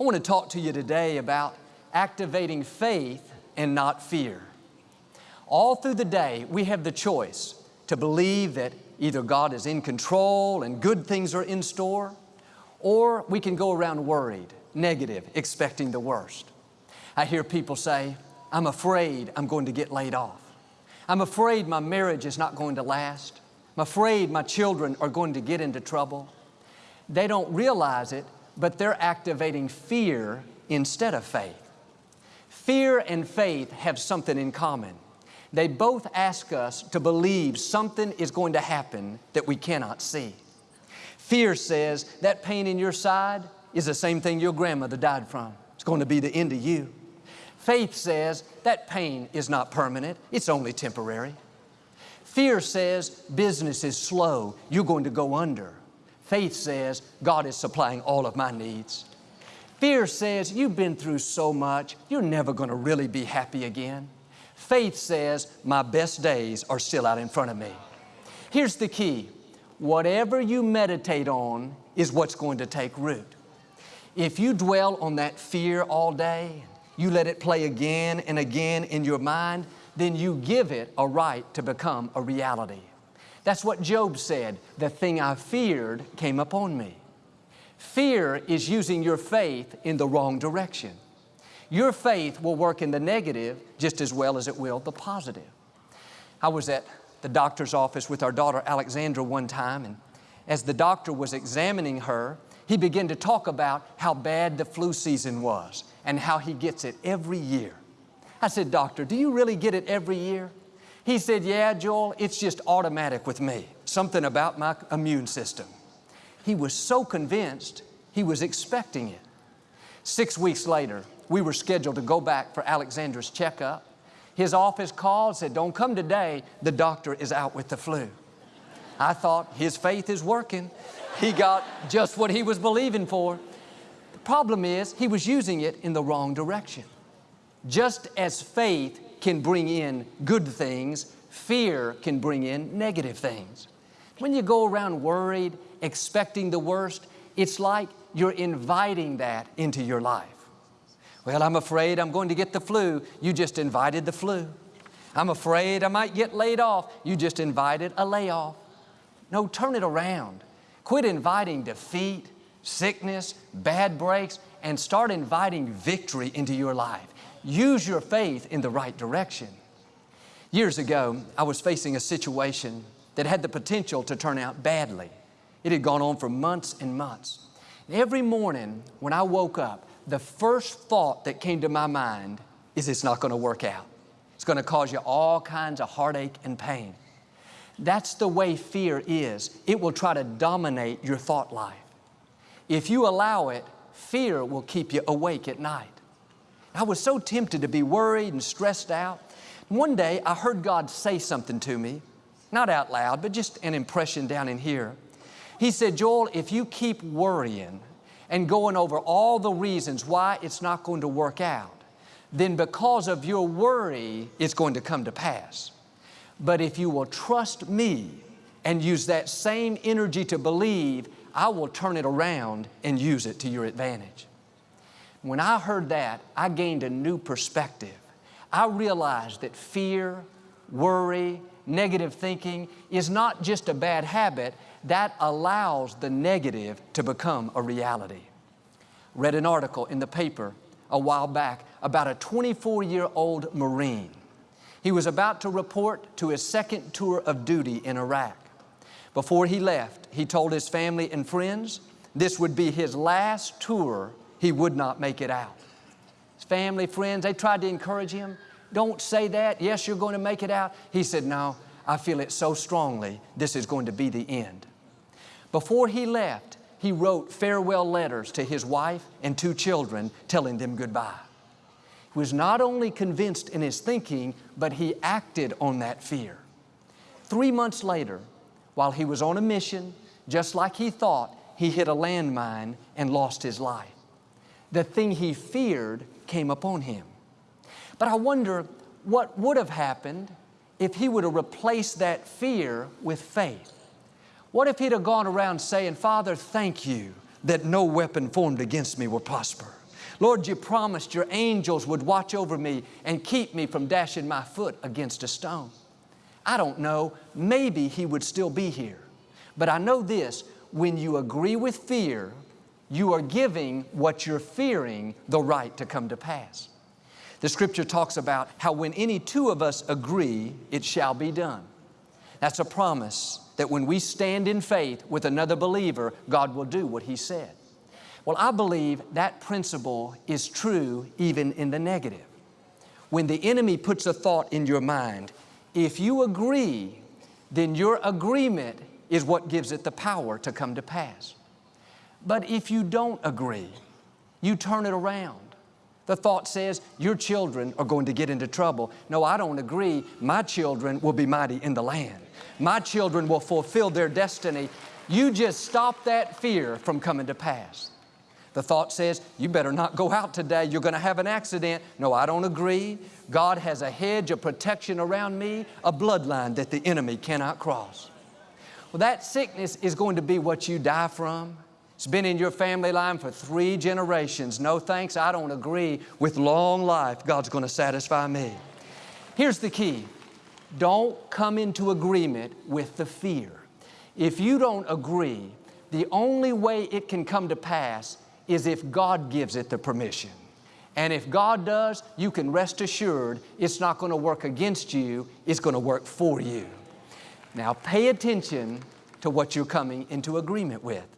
I want to talk to you today about activating faith and not fear. All through the day, we have the choice to believe that either God is in control and good things are in store, or we can go around worried, negative, expecting the worst. I hear people say, I'm afraid I'm going to get laid off. I'm afraid my marriage is not going to last. I'm afraid my children are going to get into trouble. They don't realize it, but they're activating fear instead of faith. Fear and faith have something in common. They both ask us to believe something is going to happen that we cannot see. Fear says that pain in your side is the same thing your grandmother died from. It's going to be the end of you. Faith says that pain is not permanent, it's only temporary. Fear says business is slow, you're going to go under. Faith says God is supplying all of my needs. Fear says you've been through so much, you're never going to really be happy again. Faith says my best days are still out in front of me. Here's the key. Whatever you meditate on is what's going to take root. If you dwell on that fear all day, you let it play again and again in your mind, then you give it a right to become a reality. That's what Job said, the thing I feared came upon me. Fear is using your faith in the wrong direction. Your faith will work in the negative just as well as it will the positive. I was at the doctor's office with our daughter Alexandra one time and as the doctor was examining her, he began to talk about how bad the flu season was and how he gets it every year. I said, doctor, do you really get it every year? He said, yeah, Joel, it's just automatic with me. Something about my immune system. He was so convinced, he was expecting it. Six weeks later, we were scheduled to go back for Alexandra's checkup. His office called, said, don't come today, the doctor is out with the flu. I thought, his faith is working. He got just what he was believing for. The problem is, he was using it in the wrong direction. Just as faith can bring in good things, fear can bring in negative things. When you go around worried, expecting the worst, it's like you're inviting that into your life. Well, I'm afraid I'm going to get the flu. You just invited the flu. I'm afraid I might get laid off. You just invited a layoff. No, turn it around. Quit inviting defeat, sickness, bad breaks, and start inviting victory into your life. Use your faith in the right direction. Years ago, I was facing a situation that had the potential to turn out badly. It had gone on for months and months. Every morning when I woke up, the first thought that came to my mind is it's not going to work out. It's going to cause you all kinds of heartache and pain. That's the way fear is. It will try to dominate your thought life. If you allow it, fear will keep you awake at night. I was so tempted to be worried and stressed out. One day I heard God say something to me, not out loud, but just an impression down in here. He said, Joel, if you keep worrying and going over all the reasons why it's not going to work out, then because of your worry, it's going to come to pass. But if you will trust me and use that same energy to believe, I will turn it around and use it to your advantage. When I heard that, I gained a new perspective. I realized that fear, worry, negative thinking is not just a bad habit, that allows the negative to become a reality. Read an article in the paper a while back about a 24-year-old Marine. He was about to report to his second tour of duty in Iraq. Before he left, he told his family and friends this would be his last tour he would not make it out. His family, friends, they tried to encourage him. Don't say that. Yes, you're going to make it out. He said, no, I feel it so strongly. This is going to be the end. Before he left, he wrote farewell letters to his wife and two children telling them goodbye. He was not only convinced in his thinking, but he acted on that fear. Three months later, while he was on a mission, just like he thought, he hit a landmine and lost his life the thing he feared came upon him. But I wonder what would have happened if he would have replaced that fear with faith. What if he'd have gone around saying, Father, thank you that no weapon formed against me will prosper. Lord, you promised your angels would watch over me and keep me from dashing my foot against a stone. I don't know, maybe He would still be here. But I know this, when you agree with fear, you are giving what you're fearing the right to come to pass. The scripture talks about how when any two of us agree, it shall be done. That's a promise that when we stand in faith with another believer, God will do what He said. Well, I believe that principle is true even in the negative. When the enemy puts a thought in your mind, if you agree, then your agreement is what gives it the power to come to pass. But if you don't agree, you turn it around. The thought says, your children are going to get into trouble. No, I don't agree. My children will be mighty in the land. My children will fulfill their destiny. You just stop that fear from coming to pass. The thought says, you better not go out today, you're going to have an accident. No, I don't agree. God has a hedge of protection around me, a bloodline that the enemy cannot cross. Well, that sickness is going to be what you die from. It's been in your family line for three generations. No thanks, I don't agree with long life. God's going to satisfy me. Here's the key. Don't come into agreement with the fear. If you don't agree, the only way it can come to pass is if God gives it the permission. And if God does, you can rest assured it's not going to work against you, it's going to work for you. Now pay attention to what you're coming into agreement with.